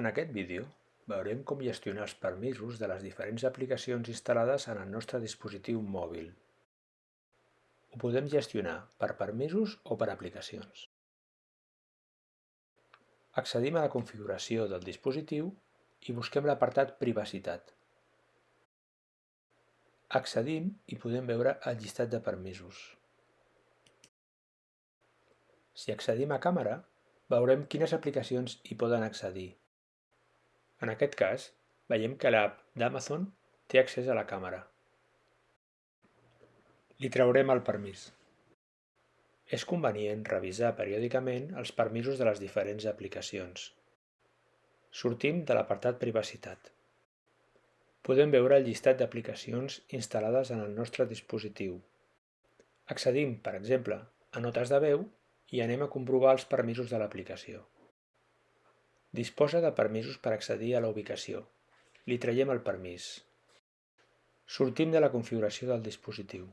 En aquest vídeo veurem com gestionar els permisos de les diferents aplicacions instal·lades en el nostre dispositiu mòbil. Ho podem gestionar per permisos o per aplicacions. Accedim a la configuració del dispositiu i busquem l'apartat Privacitat. Accedim i podem veure el llistat de permisos. Si accedim a càmera, veurem quines aplicacions hi poden accedir. En aquest cas, veiem que l'app d'Amazon té accés a la càmera. Li traurem el permís. És convenient revisar periòdicament els permisos de les diferents aplicacions. Sortim de l'apartat Privacitat. Podem veure el llistat d'aplicacions instal·lades en el nostre dispositiu. Accedim, per exemple, a notes de veu i anem a comprovar els permisos de l'aplicació. Disposa de permisos per accedir a la ubicació. Li traiem el permís. Sortim de la configuració del dispositiu.